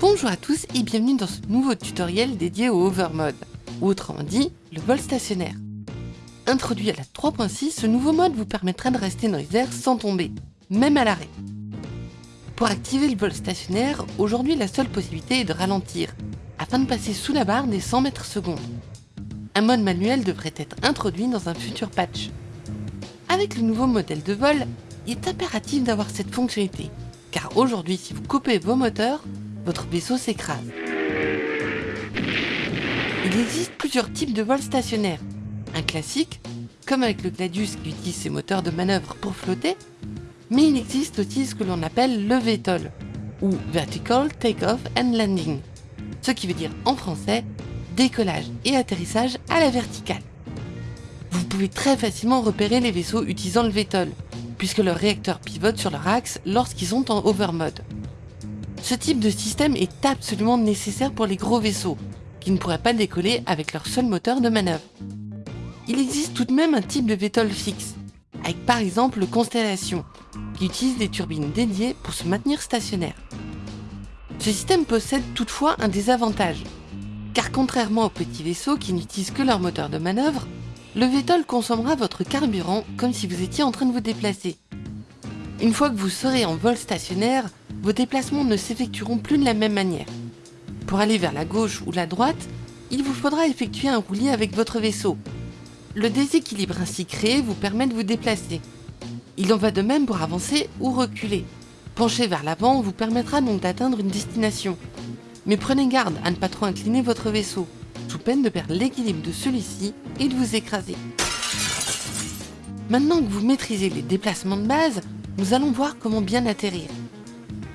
Bonjour à tous et bienvenue dans ce nouveau tutoriel dédié au Overmode, ou autrement dit, le vol stationnaire. Introduit à la 3.6, ce nouveau mode vous permettra de rester dans les airs sans tomber, même à l'arrêt. Pour activer le vol stationnaire, aujourd'hui la seule possibilité est de ralentir, afin de passer sous la barre des 100 mètres secondes. Un mode manuel devrait être introduit dans un futur patch. Avec le nouveau modèle de vol, il est impératif d'avoir cette fonctionnalité, car aujourd'hui si vous coupez vos moteurs, votre vaisseau s'écrase. Il existe plusieurs types de vols stationnaires. Un classique, comme avec le Gladius qui utilise ses moteurs de manœuvre pour flotter, mais il existe aussi ce que l'on appelle le VTOL, ou Vertical Takeoff and Landing, ce qui veut dire en français décollage et atterrissage à la verticale. Vous pouvez très facilement repérer les vaisseaux utilisant le VTOL, puisque leurs réacteurs pivotent sur leur axe lorsqu'ils sont en overmode. Ce type de système est absolument nécessaire pour les gros vaisseaux, qui ne pourraient pas décoller avec leur seul moteur de manœuvre. Il existe tout de même un type de VTOL fixe, avec par exemple le Constellation, qui utilise des turbines dédiées pour se maintenir stationnaire. Ce système possède toutefois un désavantage, car contrairement aux petits vaisseaux qui n'utilisent que leur moteur de manœuvre, le VTOL consommera votre carburant comme si vous étiez en train de vous déplacer. Une fois que vous serez en vol stationnaire, vos déplacements ne s'effectueront plus de la même manière. Pour aller vers la gauche ou la droite, il vous faudra effectuer un roulis avec votre vaisseau. Le déséquilibre ainsi créé vous permet de vous déplacer. Il en va de même pour avancer ou reculer. Pencher vers l'avant vous permettra donc d'atteindre une destination. Mais prenez garde à ne pas trop incliner votre vaisseau, sous peine de perdre l'équilibre de celui-ci et de vous écraser. Maintenant que vous maîtrisez les déplacements de base, nous allons voir comment bien atterrir.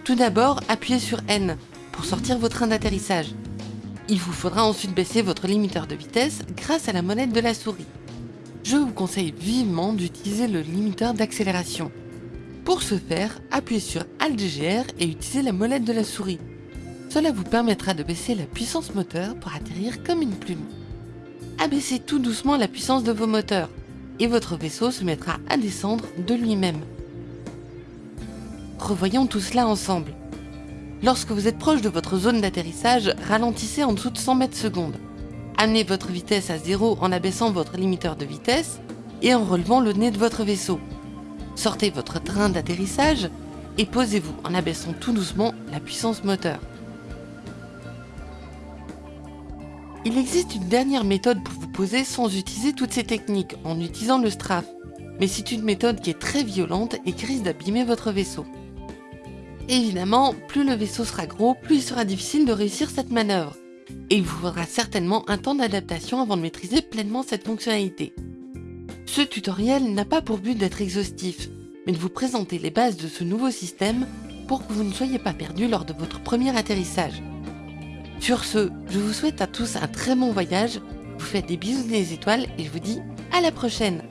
Tout d'abord, appuyez sur N pour sortir vos trains d'atterrissage. Il vous faudra ensuite baisser votre limiteur de vitesse grâce à la molette de la souris. Je vous conseille vivement d'utiliser le limiteur d'accélération. Pour ce faire, appuyez sur Alt-GR et utilisez la molette de la souris. Cela vous permettra de baisser la puissance moteur pour atterrir comme une plume. Abaissez tout doucement la puissance de vos moteurs et votre vaisseau se mettra à descendre de lui-même. Revoyons tout cela ensemble. Lorsque vous êtes proche de votre zone d'atterrissage, ralentissez en dessous de 100 mètres secondes. Amenez votre vitesse à zéro en abaissant votre limiteur de vitesse et en relevant le nez de votre vaisseau. Sortez votre train d'atterrissage et posez-vous en abaissant tout doucement la puissance moteur. Il existe une dernière méthode pour vous poser sans utiliser toutes ces techniques en utilisant le strafe, mais c'est une méthode qui est très violente et qui risque d'abîmer votre vaisseau. Évidemment, plus le vaisseau sera gros, plus il sera difficile de réussir cette manœuvre. Et il vous faudra certainement un temps d'adaptation avant de maîtriser pleinement cette fonctionnalité. Ce tutoriel n'a pas pour but d'être exhaustif, mais de vous présenter les bases de ce nouveau système pour que vous ne soyez pas perdu lors de votre premier atterrissage. Sur ce, je vous souhaite à tous un très bon voyage, vous faites des bisous des étoiles et je vous dis à la prochaine